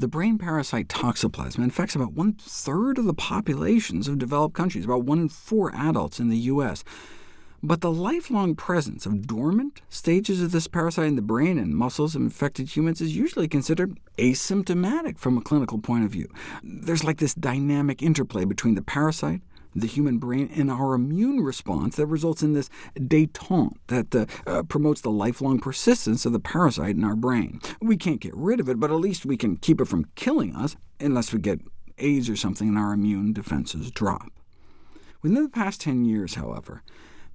The brain parasite toxoplasma infects about one-third of the populations of developed countries, about one in four adults in the U.S. But the lifelong presence of dormant stages of this parasite in the brain and muscles of infected humans is usually considered asymptomatic from a clinical point of view. There's like this dynamic interplay between the parasite, the human brain, and our immune response that results in this détente that uh, uh, promotes the lifelong persistence of the parasite in our brain. We can't get rid of it, but at least we can keep it from killing us, unless we get AIDS or something and our immune defenses drop. Within the past 10 years, however,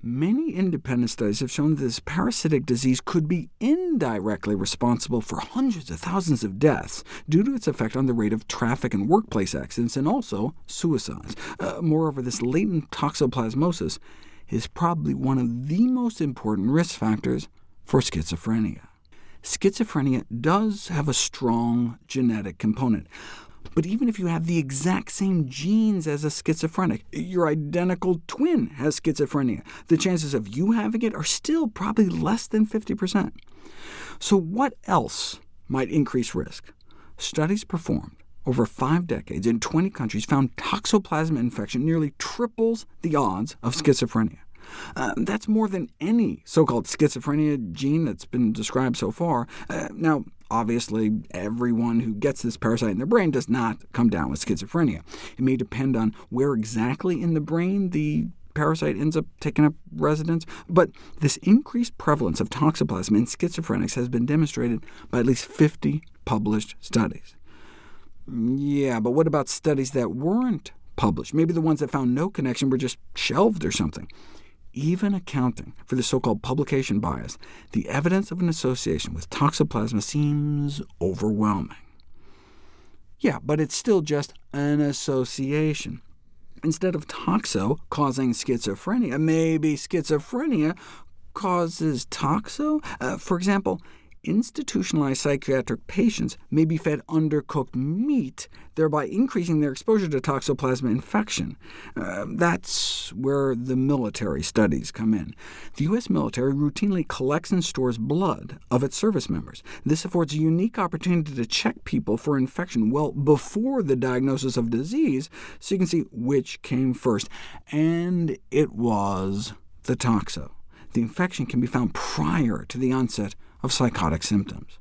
Many independent studies have shown that this parasitic disease could be indirectly responsible for hundreds of thousands of deaths due to its effect on the rate of traffic and workplace accidents, and also suicides. Uh, moreover, this latent toxoplasmosis is probably one of the most important risk factors for schizophrenia. Schizophrenia does have a strong genetic component. But even if you have the exact same genes as a schizophrenic, your identical twin has schizophrenia, the chances of you having it are still probably less than 50%. So what else might increase risk? Studies performed over five decades in 20 countries found toxoplasma infection nearly triples the odds of schizophrenia. Uh, that's more than any so-called schizophrenia gene that's been described so far. Uh, now, obviously, everyone who gets this parasite in their brain does not come down with schizophrenia. It may depend on where exactly in the brain the parasite ends up taking up residence, but this increased prevalence of toxoplasma in schizophrenics has been demonstrated by at least 50 published studies. Yeah, but what about studies that weren't published? Maybe the ones that found no connection were just shelved or something even accounting for the so-called publication bias, the evidence of an association with toxoplasma seems overwhelming. Yeah, but it's still just an association. Instead of toxo causing schizophrenia, maybe schizophrenia causes toxo? Uh, for example, institutionalized psychiatric patients may be fed undercooked meat, thereby increasing their exposure to toxoplasma infection. Uh, that's where the military studies come in. The U.S. military routinely collects and stores blood of its service members. This affords a unique opportunity to check people for infection well before the diagnosis of disease, so you can see which came first. And it was the toxo. The infection can be found prior to the onset of psychotic symptoms.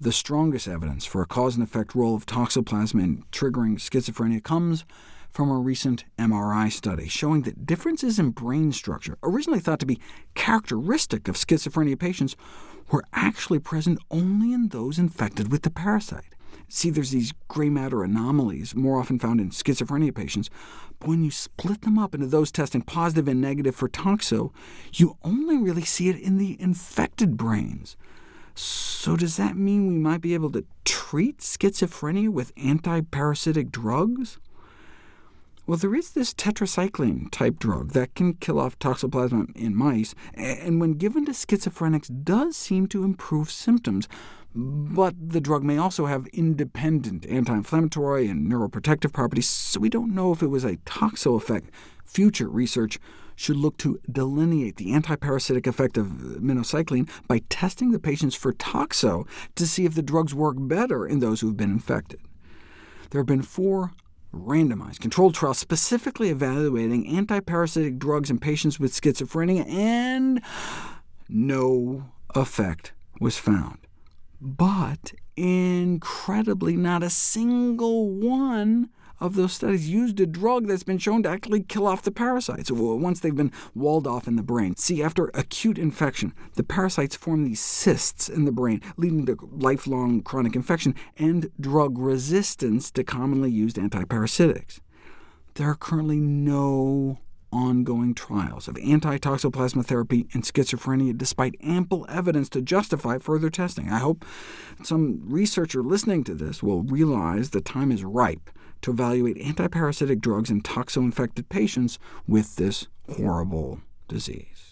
The strongest evidence for a cause and effect role of toxoplasma in triggering schizophrenia comes from a recent MRI study showing that differences in brain structure, originally thought to be characteristic of schizophrenia patients, were actually present only in those infected with the parasite. See, there's these gray matter anomalies, more often found in schizophrenia patients, but when you split them up into those testing positive and negative for toxo, you only really see it in the infected brains. So does that mean we might be able to treat schizophrenia with antiparasitic drugs? Well, there is this tetracycline-type drug that can kill off toxoplasma in mice, and when given to schizophrenics does seem to improve symptoms, but the drug may also have independent anti-inflammatory and neuroprotective properties, so we don't know if it was a toxo effect. Future research should look to delineate the antiparasitic effect of minocycline by testing the patients for toxo to see if the drugs work better in those who have been infected. There have been four randomized controlled trial specifically evaluating antiparasitic drugs in patients with schizophrenia, and no effect was found. But incredibly, not a single one of those studies used a drug that's been shown to actually kill off the parasites once they've been walled off in the brain. See, after acute infection, the parasites form these cysts in the brain, leading to lifelong chronic infection and drug resistance to commonly used antiparasitics. There are currently no ongoing trials of anti-toxoplasma therapy in schizophrenia, despite ample evidence to justify further testing. I hope some researcher listening to this will realize the time is ripe to evaluate antiparasitic drugs in toxo-infected patients with this horrible disease.